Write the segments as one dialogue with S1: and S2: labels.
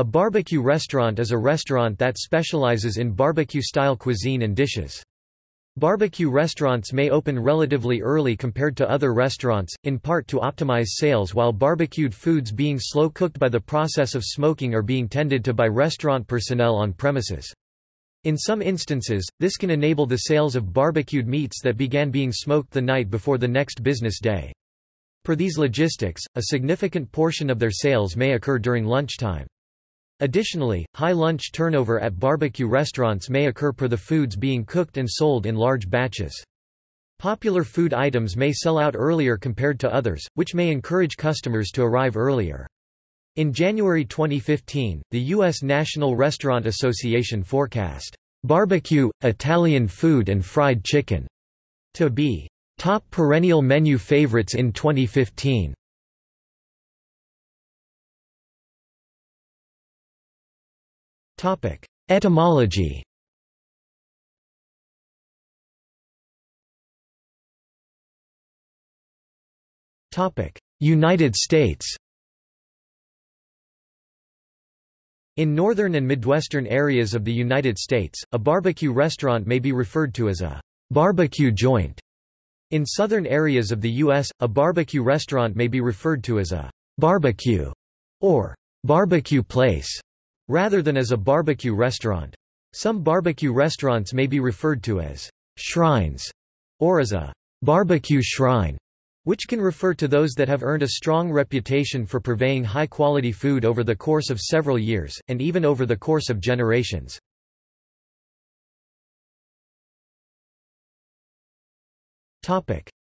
S1: A barbecue restaurant is a restaurant that specializes in barbecue-style cuisine and dishes. Barbecue restaurants may open relatively early compared to other restaurants, in part to optimize sales while barbecued foods being slow-cooked by the process of smoking are being tended to by restaurant personnel on premises. In some instances, this can enable the sales of barbecued meats that began being smoked the night before the next business day. Per these logistics, a significant portion of their sales may occur during lunchtime. Additionally, high lunch turnover at barbecue restaurants may occur per the foods being cooked and sold in large batches. Popular food items may sell out earlier compared to others, which may encourage customers to arrive earlier. In January 2015, the U.S. National Restaurant Association forecast, "...barbecue, Italian food and fried chicken," to be top perennial menu favorites in 2015. Etymology Topic: United States In northern and midwestern areas of the United States, a barbecue restaurant may be referred to as a barbecue joint. In southern areas of the U.S., a barbecue restaurant may be referred to as a barbecue or barbecue place rather than as a barbecue restaurant. Some barbecue restaurants may be referred to as shrines or as a barbecue shrine, which can refer to those that have earned a strong reputation for purveying high-quality food over the course of several years, and even over the course of generations.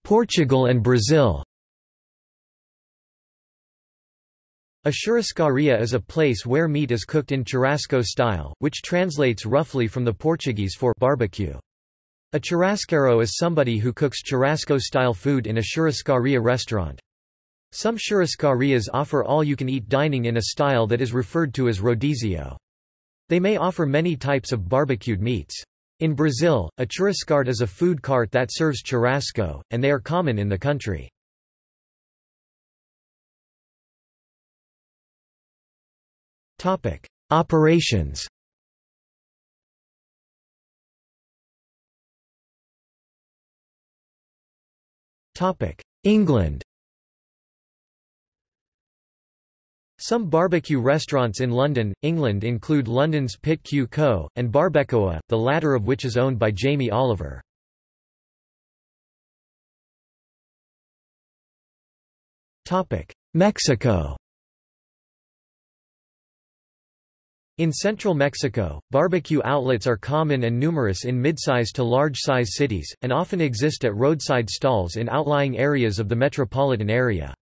S1: Portugal and Brazil A churrascaria is a place where meat is cooked in churrasco style, which translates roughly from the Portuguese for barbecue. A churrasqueiro is somebody who cooks churrasco-style food in a churrascaria restaurant. Some churrascarias offer all-you-can-eat dining in a style that is referred to as rodizio. They may offer many types of barbecued meats. In Brazil, a churrascarte is a food cart that serves churrasco, and they are common in the country. Topic: Operations. Topic: England. Some barbecue restaurants in London, England include London's Pitt Cue Co. and Barbecoa, the latter of which is owned by Jamie Oliver. Mexico In central Mexico, barbecue outlets are common and numerous in mid-size to large-size cities, and often exist at roadside stalls in outlying areas of the metropolitan area.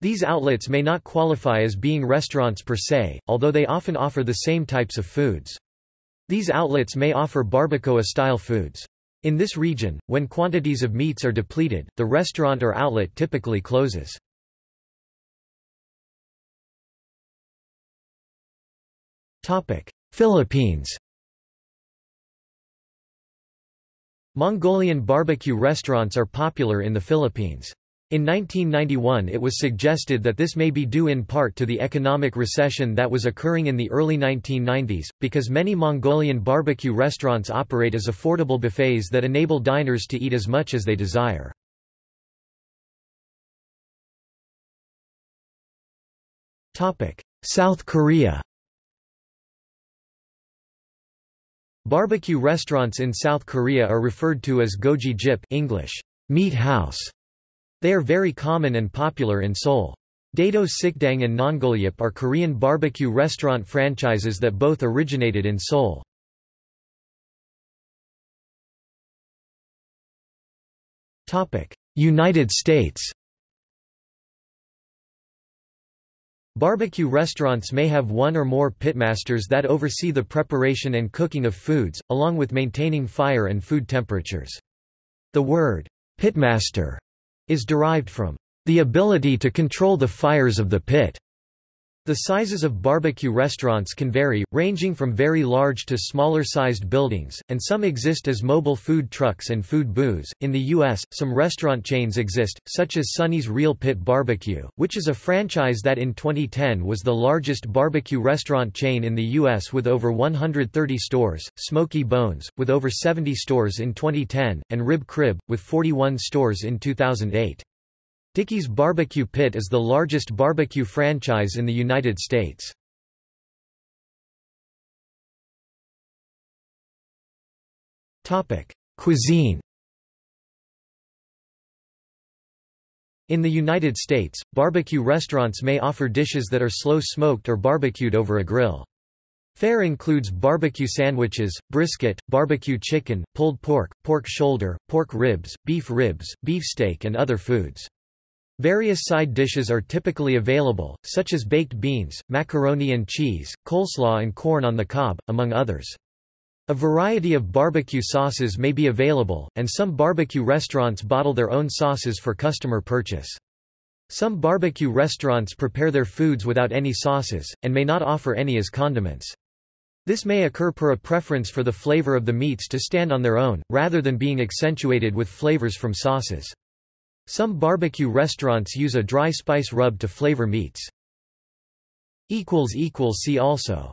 S1: These outlets may not qualify as being restaurants per se, although they often offer the same types of foods. These outlets may offer barbacoa-style foods. In this region, when quantities of meats are depleted, the restaurant or outlet typically closes. Philippines Mongolian barbecue restaurants are popular in the Philippines. In 1991 it was suggested that this may be due in part to the economic recession that was occurring in the early 1990s, because many Mongolian barbecue restaurants operate as affordable buffets that enable diners to eat as much as they desire. South Korea Barbecue restaurants in South Korea are referred to as gogi jip English, meat house. They are very common and popular in Seoul. Daedo Sikdang and Nongolyip are Korean barbecue restaurant franchises that both originated in Seoul. United States Barbecue restaurants may have one or more pitmasters that oversee the preparation and cooking of foods, along with maintaining fire and food temperatures. The word, pitmaster, is derived from the ability to control the fires of the pit. The sizes of barbecue restaurants can vary, ranging from very large to smaller sized buildings, and some exist as mobile food trucks and food booths. In the U.S., some restaurant chains exist, such as Sonny's Real Pit Barbecue, which is a franchise that in 2010 was the largest barbecue restaurant chain in the U.S. with over 130 stores, Smokey Bones, with over 70 stores in 2010, and Rib Crib, with 41 stores in 2008. Dickey's Barbecue Pit is the largest barbecue franchise in the United States. Cuisine In the United States, barbecue restaurants may offer dishes that are slow-smoked or barbecued over a grill. Fare includes barbecue sandwiches, brisket, barbecue chicken, pulled pork, pork shoulder, pork ribs, beef ribs, beefsteak and other foods. Various side dishes are typically available, such as baked beans, macaroni and cheese, coleslaw and corn on the cob, among others. A variety of barbecue sauces may be available, and some barbecue restaurants bottle their own sauces for customer purchase. Some barbecue restaurants prepare their foods without any sauces, and may not offer any as condiments. This may occur per a preference for the flavor of the meats to stand on their own, rather than being accentuated with flavors from sauces. Some barbecue restaurants use a dry spice rub to flavor meats. See also